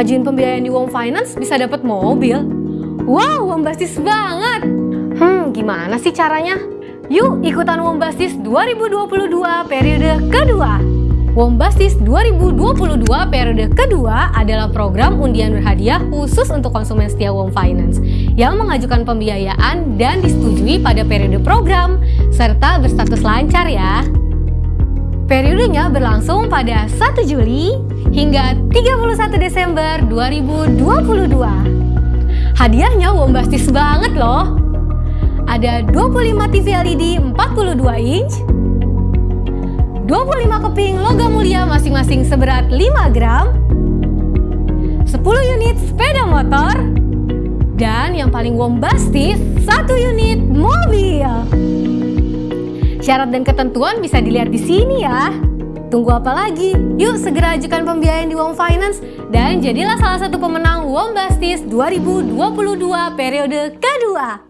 ngajuin pembiayaan di Wom Finance bisa dapat mobil. Wow, Wombastis banget. Hmm, gimana sih caranya? Yuk ikutan Wombastis 2022 periode kedua. Wombastis 2022 periode kedua adalah program undian berhadiah khusus untuk konsumen setia Wom Finance yang mengajukan pembiayaan dan disetujui pada periode program serta berstatus lancar ya. Periodenya berlangsung pada 1 Juli hingga 31 Desember 2022. Hadiahnya bombastis banget loh. Ada 25 TV LED 42 inch, 25 keping logam mulia masing-masing seberat 5 gram, 10 unit sepeda motor, dan yang paling bombastis, 1 unit mobil. Syarat dan ketentuan bisa dilihat di sini ya. Tunggu apa lagi? Yuk segera ajukan pembiayaan di Wom Finance dan jadilah salah satu pemenang Wombastis 2022 periode kedua.